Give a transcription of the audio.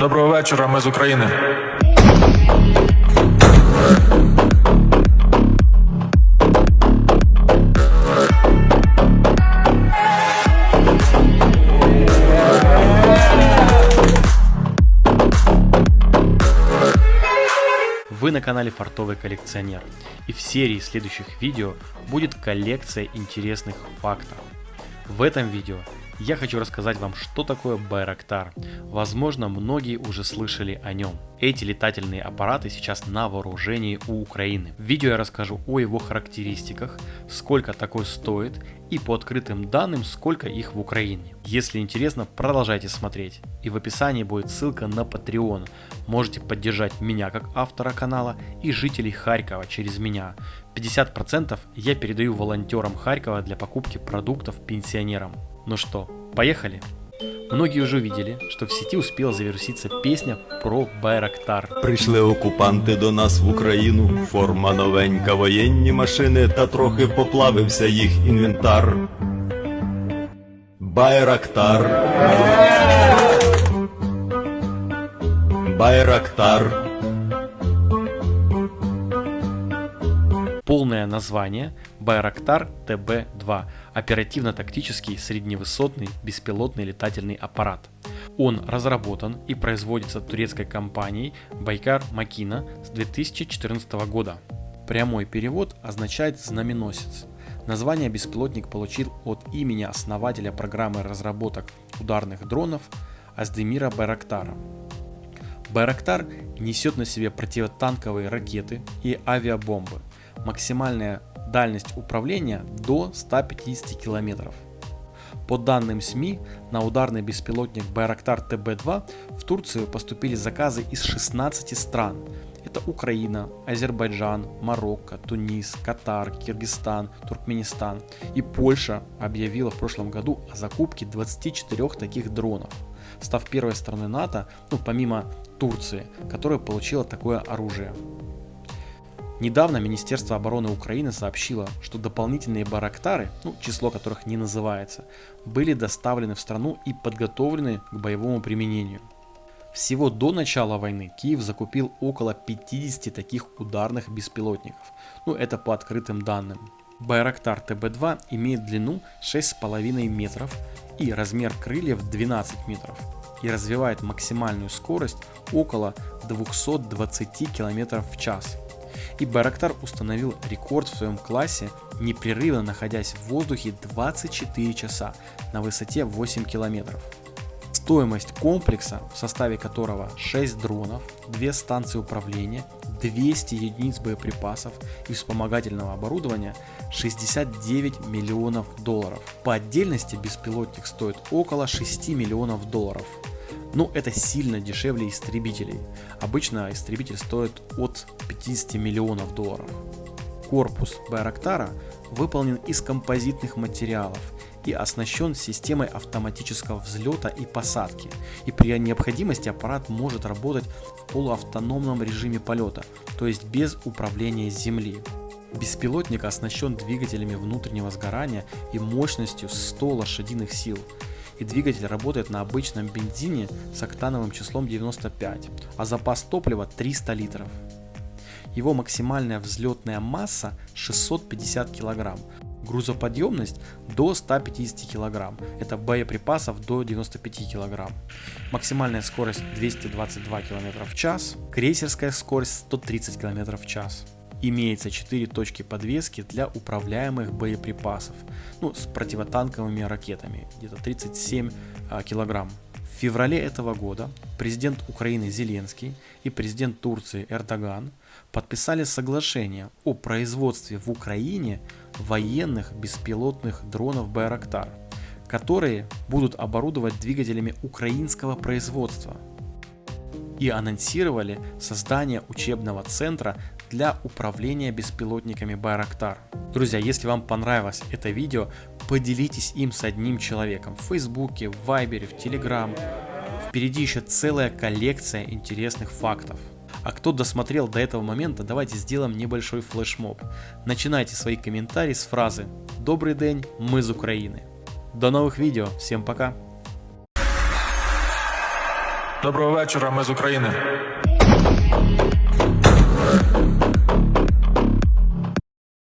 Доброго вечора, ми з України. Вы на канале Фартовый коллекционер и в серии следующих видео будет коллекция интересных фактов. В этом видео я хочу рассказать вам, что такое Байрактар. Возможно, многие уже слышали о нем. Эти летательные аппараты сейчас на вооружении у Украины. В видео я расскажу о его характеристиках, сколько такой стоит и по открытым данным, сколько их в Украине. Если интересно, продолжайте смотреть. И в описании будет ссылка на Patreon. Можете поддержать меня как автора канала и жителей Харькова через меня. 50% я передаю волонтерам Харькова для покупки продуктов пенсионерам. Ну что, поехали? Многие уже видели, что в сети успела завируситься песня про Байрактар. Прийшли окупанти до нас в Україну, форма новенька, воєнні машини, та трохи поплавився їх інвентар. Байрактар. Байрактар. Полное название Байрактар ТБ-2 – оперативно-тактический средневысотный беспилотный летательный аппарат. Он разработан и производится турецкой компанией Байкар Макина с 2014 года. Прямой перевод означает «знаменосец». Название беспилотник получил от имени основателя программы разработок ударных дронов Аздемира Байрактара. Байрактар несет на себе противотанковые ракеты и авиабомбы. Максимальная дальность управления до 150 км. По данным СМИ, на ударный беспилотник Байрактар ТБ-2 в Турцию поступили заказы из 16 стран. Это Украина, Азербайджан, Марокко, Тунис, Катар, Киргизстан, Туркменистан. И Польша объявила в прошлом году о закупке 24 таких дронов, став первой страной НАТО, ну помимо Турции, которая получила такое оружие. Недавно Министерство обороны Украины сообщило, что дополнительные барактары, ну, число которых не называется, были доставлены в страну и подготовлены к боевому применению. Всего до начала войны Киев закупил около 50 таких ударных беспилотников, ну это по открытым данным. Байрактар ТБ-2 имеет длину 6,5 метров и размер крыльев 12 метров и развивает максимальную скорость около 220 км в час. И Байрактар установил рекорд в своем классе, непрерывно находясь в воздухе 24 часа на высоте 8 километров. Стоимость комплекса, в составе которого 6 дронов, 2 станции управления, 200 единиц боеприпасов и вспомогательного оборудования 69 миллионов долларов. По отдельности беспилотник стоит около 6 миллионов долларов. Но это сильно дешевле истребителей. Обычно истребитель стоит от 50 миллионов долларов. Корпус Байрактара выполнен из композитных материалов и оснащен системой автоматического взлета и посадки. И при необходимости аппарат может работать в полуавтономном режиме полета, то есть без управления земли. Беспилотник оснащен двигателями внутреннего сгорания и мощностью 100 лошадиных сил. И двигатель работает на обычном бензине с октановым числом 95, а запас топлива 300 литров. Его максимальная взлетная масса 650 кг, грузоподъемность до 150 кг, это боеприпасов до 95 кг, максимальная скорость 222 км в час, крейсерская скорость 130 км в час. Имеется 4 точки подвески для управляемых боеприпасов, ну, с противотанковыми ракетами, где-то 37 а, килограмм. В феврале этого года президент Украины Зеленский и президент Турции Эрдоган подписали соглашение о производстве в Украине военных беспилотных дронов Байрактар, которые будут оборудовать двигателями украинского производства и анонсировали создание учебного центра для управления беспилотниками Байрактар. Друзья, если вам понравилось это видео, поделитесь им с одним человеком в Фейсбуке, в Вайбере, в Телеграм. Впереди еще целая коллекция интересных фактов. А кто досмотрел до этого момента, давайте сделаем небольшой флешмоб. Начинайте свои комментарии с фразы «Добрый день, мы из Украины». До новых видео, всем пока! Доброго вечора, ми з України.